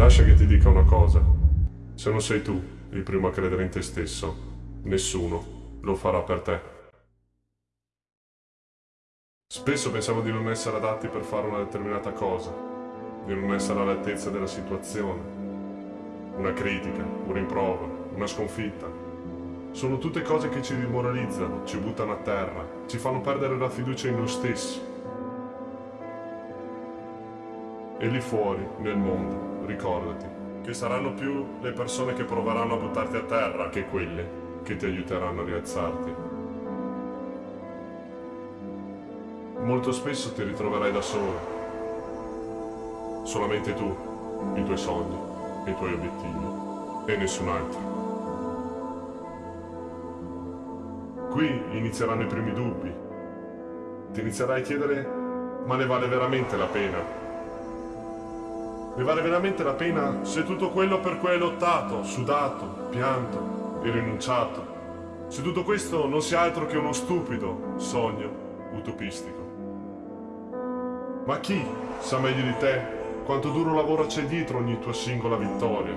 Lascia che ti dica una cosa. Se non sei tu il primo a credere in te stesso, nessuno lo farà per te. Spesso pensiamo di non essere adatti per fare una determinata cosa, di non essere all'altezza della situazione. Una critica, un rimprovero, una sconfitta. Sono tutte cose che ci dimoralizzano, ci buttano a terra, ci fanno perdere la fiducia in noi stessi. E lì fuori, nel mondo, ricordati, che saranno più le persone che proveranno a buttarti a terra che quelle che ti aiuteranno a rialzarti. Molto spesso ti ritroverai da solo. Solamente tu, i tuoi sogni, i tuoi obiettivi e nessun altro. Qui inizieranno i primi dubbi. Ti inizierai a chiedere, ma ne vale veramente la pena? Ne vale veramente la pena se tutto quello per cui hai lottato, sudato, pianto e rinunciato, se tutto questo non sia altro che uno stupido sogno utopistico. Ma chi sa meglio di te quanto duro lavoro c'è dietro ogni tua singola vittoria?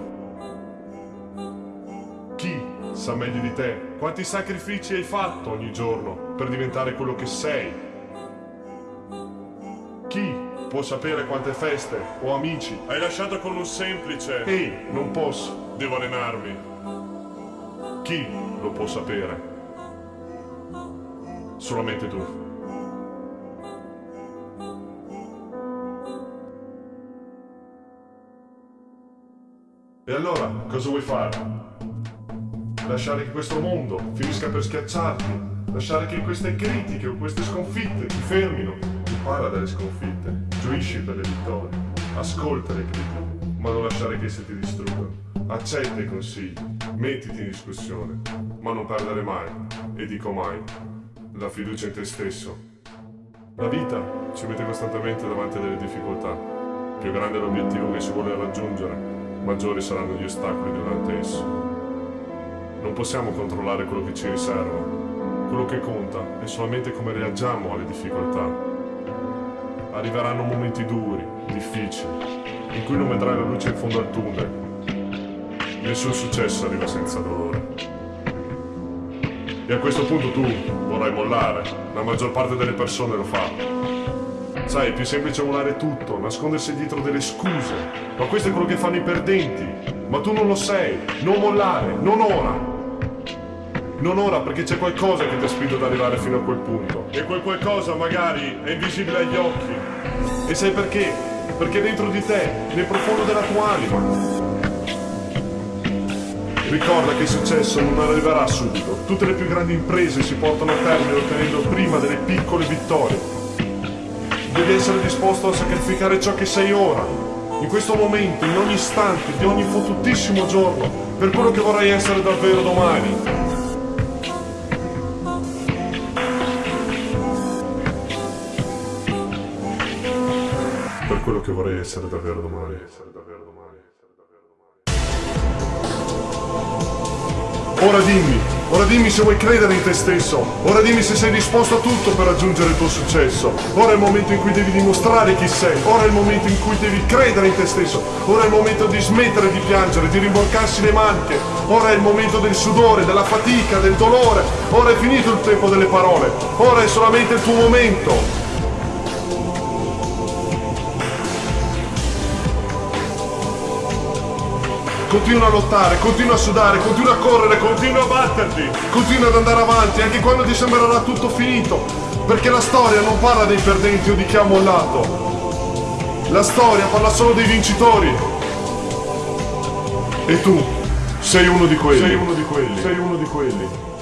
Chi sa meglio di te quanti sacrifici hai fatto ogni giorno per diventare quello che sei? Può sapere quante feste o amici hai lasciato con un semplice Ehi, non posso, devo allenarmi. Chi lo può sapere? Solamente tu. E allora, cosa vuoi fare? Lasciare che questo mondo finisca per schiacciarti? Lasciare che queste critiche o queste sconfitte ti fermino? Impara dalle sconfitte, gioisci per le vittorie, ascolta le critiche, ma non lasciare che esse ti distruggano. Accetta i consigli, mettiti in discussione, ma non perdere mai, e dico mai, la fiducia in te stesso. La vita ci mette costantemente davanti a delle difficoltà. Più grande l'obiettivo che si vuole raggiungere, maggiori saranno gli ostacoli davanti a esso. Non possiamo controllare quello che ci riserva. Quello che conta è solamente come reagiamo alle difficoltà arriveranno momenti duri, difficili, in cui non vedrai la luce in fondo al tunnel. Nessun successo arriva senza dolore. E a questo punto tu vorrai mollare, la maggior parte delle persone lo fa. Sai, è più semplice mollare tutto, nascondersi dietro delle scuse, ma questo è quello che fanno i perdenti. Ma tu non lo sei, non mollare, non ora. Non ora perché c'è qualcosa che ti ha spinto ad arrivare fino a quel punto. E quel qualcosa magari è invisibile agli occhi. E sai perché? Perché dentro di te, nel profondo della tua anima. Ricorda che il successo non arriverà subito. Tutte le più grandi imprese si portano a termine ottenendo prima delle piccole vittorie. Devi essere disposto a sacrificare ciò che sei ora, in questo momento, in ogni istante, di ogni fottutissimo giorno, per quello che vorrai essere davvero domani. Quello che vorrei essere davvero domani. Ora dimmi, ora dimmi se vuoi credere in te stesso, ora dimmi se sei disposto a tutto per raggiungere il tuo successo. Ora è il momento in cui devi dimostrare chi sei, ora è il momento in cui devi credere in te stesso, ora è il momento di smettere di piangere, di rimborcarsi le maniche, ora è il momento del sudore, della fatica, del dolore, ora è finito il tempo delle parole, ora è solamente il tuo momento. Continua a lottare, continua a sudare, continua a correre, continua a batterti, continua ad andare avanti anche quando ti sembrerà tutto finito. Perché la storia non parla dei perdenti o di chi ha mollato. La storia parla solo dei vincitori. E tu sei uno di quelli. Sei uno di quelli. Sei uno di quelli.